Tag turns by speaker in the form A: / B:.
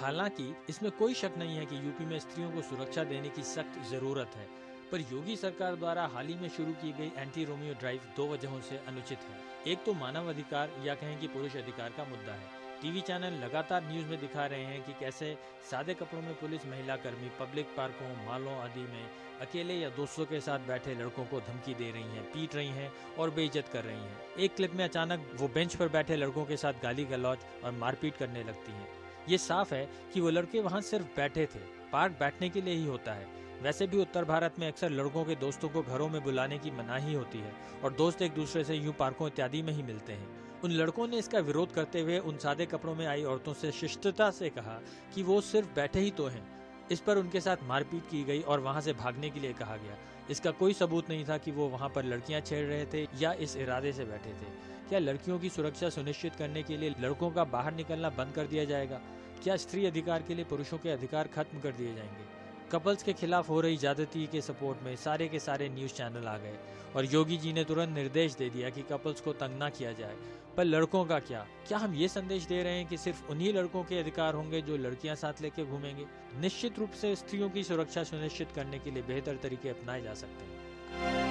A: हालाँकि इसमें कोई शक नहीं है कि यूपी में स्त्रियों को सुरक्षा देने की सख्त ज़रूरत है पर योगी सरकार द्वारा हाल ही में शुरू की गई एंटी रोमियो ड्राइव दो वजहों से अनुचित है एक तो मानव अधिकार या कहें कि पुरुष अधिकार का मुद्दा है टीवी चैनल लगातार न्यूज़ में दिखा रहे हैं कि कैसे सादे कपड़ों में पुलिस महिला कर्मी पब्लिक पार्कों मालों आदि में अकेले या दोस्तों के साथ बैठे लड़कों को धमकी दे रही हैं, पीट रही हैं और बेइज्जत कर रही हैं। एक क्लिप में अचानक वो बेंच पर बैठे लड़कों के साथ गाली गलौज और मारपीट करने लगती हैं। ये साफ़ है कि वो लड़के वहाँ सिर्फ़ बैठे थे, पार्क बैठने के लिए ही होता है। वैसे भी उत्तर भारत में अक्सर लड़कों के दोस्तों को घरों में बुलाने की मनाही होती है और दोस्त एक दूसरे से यूँ पार्कों इत्यादि में ही मिलते हैं। उन लड़कों ने इसका विरोध करते हुए उन सादे कपड़ों में आई औरतों से शिष्टता से कहा कि वो सिर्फ़ बैठे ही तो हैं। इस पर उनके साथ मारपीट की गई और वहाँ से भागने के लिए कहा गया। इसका कोई सबूत नहीं था कि वो वहाँ पर लड़कियाँ छेड़ रहे थे या इस इरादे से बैठे थे। क्या लड़कियों की सुरक्षा सुनिश्चित करने के लिए लड़कों का बाहर निकलना बंद कर दिया जाएगा? क्या स्त्री अधिकार के लिए पुरुषों के अधिकार खत्म कर दिए जाएँगे? कपल्स के खिलाफ हो रही ज्यादती के सपोर्ट में सारे के सारे न्यूज़ चैनल आ गए और योगी जी ने तुरंत निर्देश दे दिया कि कपल्स को तंग ना किया जाए। पर लड़कों का क्या? क्या हम ये संदेश दे रहे हैं कि सिर्फ़ उन्हीं लड़कों के अधिकार होंगे जो लड़कियाँ साथ लेके घूमेंगे? निश्चित रूप से स्त्रियों की सुरक्षा सुनिश्चित करने के लिए बेहतर तरीके अपनाए जा सकते हैं।